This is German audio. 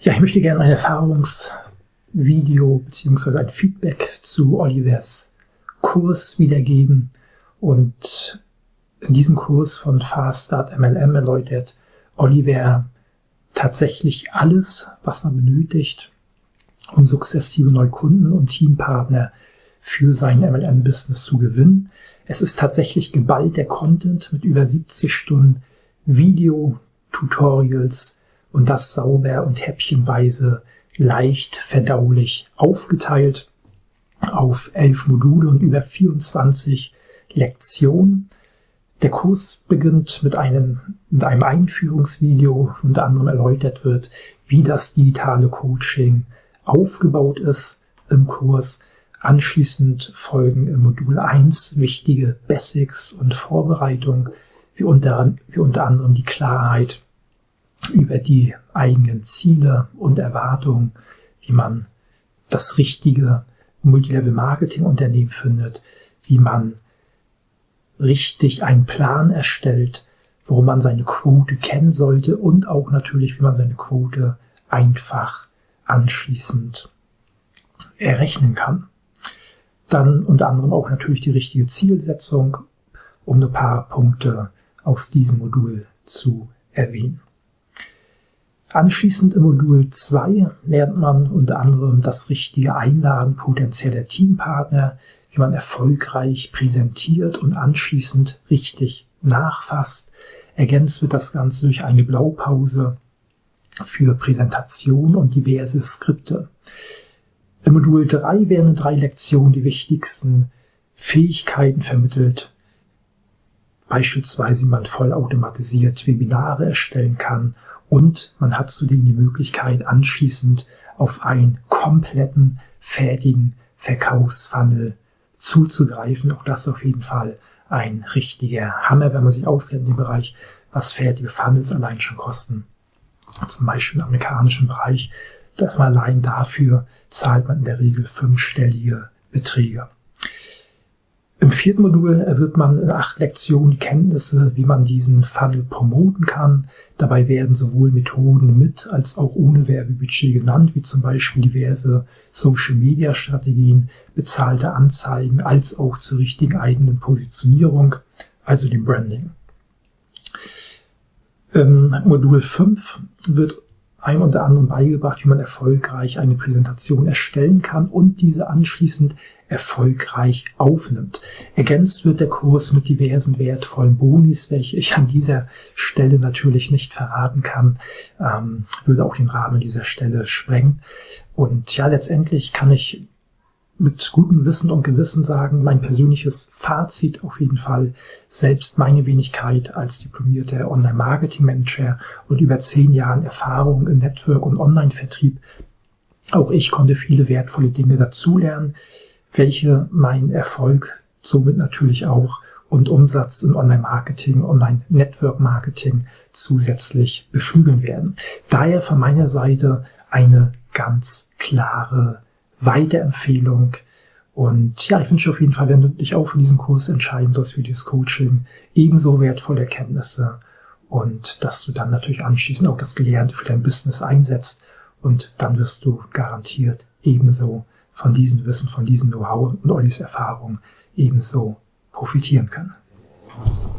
Ja, ich möchte gerne ein Erfahrungsvideo beziehungsweise ein Feedback zu Olivers Kurs wiedergeben. Und in diesem Kurs von Fast Start MLM erläutert Oliver tatsächlich alles, was man benötigt, um sukzessive neue Kunden und Teampartner für sein MLM-Business zu gewinnen. Es ist tatsächlich geballter Content mit über 70 Stunden Video, Tutorials und das sauber und häppchenweise leicht verdaulich aufgeteilt auf elf Module und über 24 Lektionen. Der Kurs beginnt mit einem, mit einem Einführungsvideo, unter anderem erläutert wird, wie das digitale Coaching aufgebaut ist im Kurs. Anschließend folgen im Modul 1 wichtige Basics und Vorbereitung, wie unter, wie unter anderem die Klarheit über die eigenen Ziele und Erwartungen, wie man das richtige Multilevel-Marketing-Unternehmen findet, wie man richtig einen Plan erstellt, worum man seine Quote kennen sollte und auch natürlich, wie man seine Quote einfach anschließend errechnen kann. Dann unter anderem auch natürlich die richtige Zielsetzung, um ein paar Punkte aus diesem Modul zu erwähnen. Anschließend im Modul 2 lernt man unter anderem das richtige Einladen potenzieller Teampartner, wie man erfolgreich präsentiert und anschließend richtig nachfasst. Ergänzt wird das Ganze durch eine Blaupause für Präsentation und diverse Skripte. Im Modul 3 werden in drei Lektionen die wichtigsten Fähigkeiten vermittelt, beispielsweise wie man vollautomatisiert Webinare erstellen kann und man hat zudem die Möglichkeit anschließend auf einen kompletten, fertigen Verkaufsfunnel zuzugreifen. Auch das auf jeden Fall ein richtiger Hammer, wenn man sich auskennt in dem Bereich, was fertige Funnels allein schon kosten. Zum Beispiel im amerikanischen Bereich, dass man allein dafür zahlt man in der Regel fünfstellige Beträge. Im vierten Modul wird man in acht Lektionen die Kenntnisse, wie man diesen Funnel promoten kann. Dabei werden sowohl Methoden mit als auch ohne Werbebudget genannt, wie zum Beispiel diverse Social-Media-Strategien, bezahlte Anzeigen, als auch zur richtigen eigenen Positionierung, also dem Branding. Im Modul 5 wird einem unter anderem beigebracht, wie man erfolgreich eine Präsentation erstellen kann und diese anschließend erfolgreich aufnimmt. Ergänzt wird der Kurs mit diversen wertvollen Bonis, welche ich an dieser Stelle natürlich nicht verraten kann, ähm, würde auch den Rahmen dieser Stelle sprengen. Und ja, letztendlich kann ich mit gutem Wissen und Gewissen sagen, mein persönliches Fazit auf jeden Fall, selbst meine Wenigkeit als diplomierter Online-Marketing-Manager und über zehn Jahren Erfahrung im Network- und Online-Vertrieb, auch ich konnte viele wertvolle Dinge dazulernen, welche meinen Erfolg somit natürlich auch und Umsatz in Online-Marketing, Online-Network-Marketing zusätzlich beflügeln werden. Daher von meiner Seite eine ganz klare Weiterempfehlung. Und ja, ich wünsche auf jeden Fall, wenn du dich auch für diesen Kurs entscheiden sollst, für dieses Coaching, ebenso wertvolle Erkenntnisse und dass du dann natürlich anschließend auch das Gelernte für dein Business einsetzt und dann wirst du garantiert ebenso von diesem Wissen, von diesem Know-how und Ollis Erfahrung ebenso profitieren können.